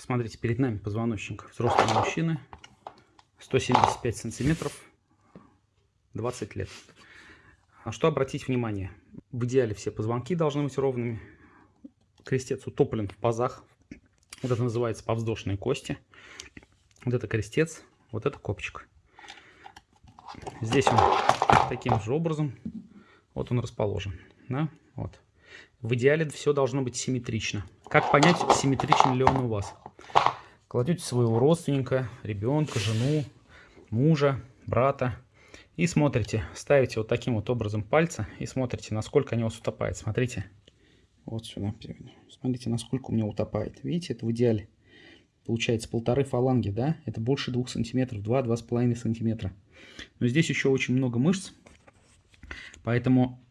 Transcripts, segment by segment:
Смотрите, перед нами позвоночник взрослого мужчины. 175 сантиметров, 20 лет. А что обратить внимание? В идеале все позвонки должны быть ровными. Крестец утоплен в пазах. Вот это называется повздошные кости. Вот это крестец, вот это копчик. Здесь он таким же образом, вот он расположен. Да? Вот. В идеале все должно быть симметрично. Как понять, симметричен ли он у вас? Кладете своего родственника, ребенка, жену, мужа, брата и смотрите, ставите вот таким вот образом пальцы и смотрите, насколько они у вас утопают. Смотрите, вот сюда, смотрите, насколько у меня утопает. Видите, это в идеале. Получается полторы фаланги, да? Это больше двух сантиметров, два-два с половиной сантиметра. Но здесь еще очень много мышц, поэтому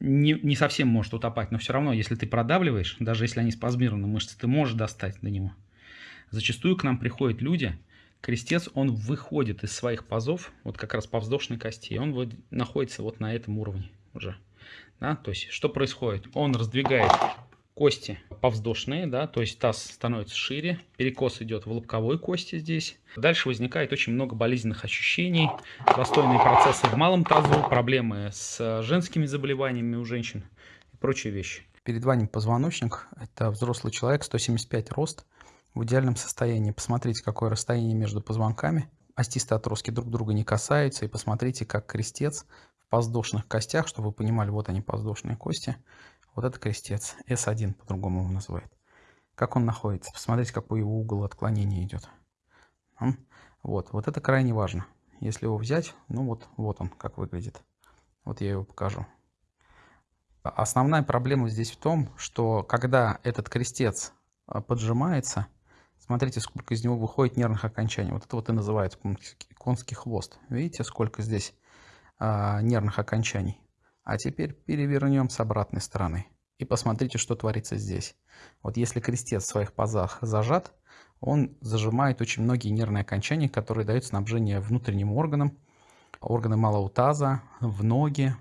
не, не совсем может утопать, но все равно, если ты продавливаешь, даже если они спазмированы мышцы, ты можешь достать до него. Зачастую к нам приходят люди, крестец, он выходит из своих пазов, вот как раз по вздошной кости, и он вот находится вот на этом уровне уже. Да? То есть, что происходит? Он раздвигает кости повздошные, да, то есть таз становится шире, перекос идет в лобковой кости здесь. Дальше возникает очень много болезненных ощущений, застойные процессы в малом тазу, проблемы с женскими заболеваниями у женщин и прочие вещи. Перед вами позвоночник, это взрослый человек, 175 рост, в идеальном состоянии. Посмотрите, какое расстояние между позвонками. Остистые отростки друг друга не касаются. И посмотрите, как крестец в подвздошных костях, чтобы вы понимали, вот они подвздошные кости, вот это крестец. S1 по-другому его называют. Как он находится? Посмотрите, какой его угол отклонения идет. Вот, вот это крайне важно. Если его взять, ну вот, вот он как выглядит. Вот я его покажу. Основная проблема здесь в том, что когда этот крестец а, поджимается, смотрите, сколько из него выходит нервных окончаний. Вот это вот и называется конский хвост. Видите, сколько здесь а, нервных окончаний? А теперь перевернем с обратной стороны. И посмотрите, что творится здесь. Вот если крестец в своих пазах зажат, он зажимает очень многие нервные окончания, которые дают снабжение внутренним органам, органы малого таза, в ноги.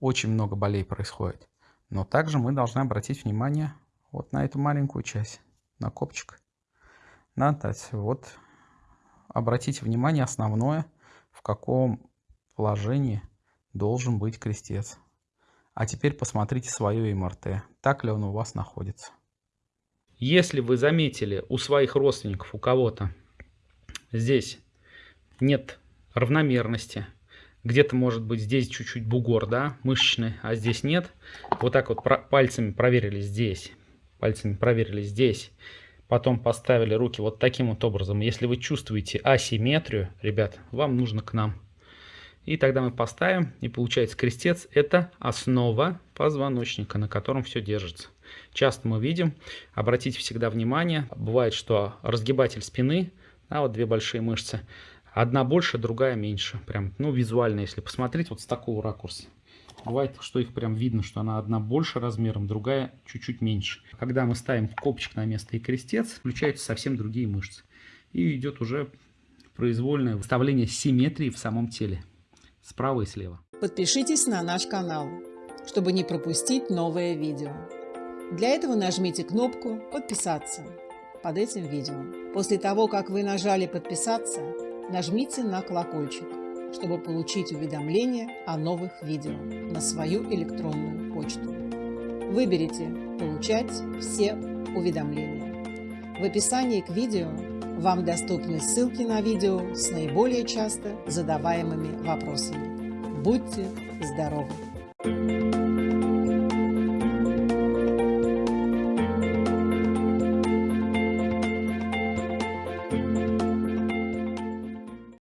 Очень много болей происходит. Но также мы должны обратить внимание вот на эту маленькую часть, на копчик. На Вот обратите внимание основное, в каком положении должен быть крестец. А теперь посмотрите свое МРТ. Так ли он у вас находится. Если вы заметили у своих родственников, у кого-то здесь нет равномерности, где-то может быть здесь чуть-чуть бугор, да, мышечный, а здесь нет, вот так вот пальцами проверили здесь, пальцами проверили здесь, потом поставили руки вот таким вот образом. Если вы чувствуете асимметрию, ребят, вам нужно к нам. И тогда мы поставим, и получается крестец – это основа позвоночника, на котором все держится. Часто мы видим, обратите всегда внимание, бывает, что разгибатель спины, а вот две большие мышцы, одна больше, другая меньше. Прям, ну, визуально, если посмотреть вот с такого ракурса. Бывает, что их прям видно, что она одна больше размером, другая чуть-чуть меньше. Когда мы ставим копчик на место и крестец, включаются совсем другие мышцы. И идет уже произвольное выставление симметрии в самом теле справа и слева. Подпишитесь на наш канал, чтобы не пропустить новое видео. Для этого нажмите кнопку «Подписаться» под этим видео. После того, как вы нажали «Подписаться», нажмите на колокольчик, чтобы получить уведомления о новых видео на свою электронную почту. Выберите «Получать все уведомления». В описании к видео вам доступны ссылки на видео с наиболее часто задаваемыми вопросами. Будьте здоровы!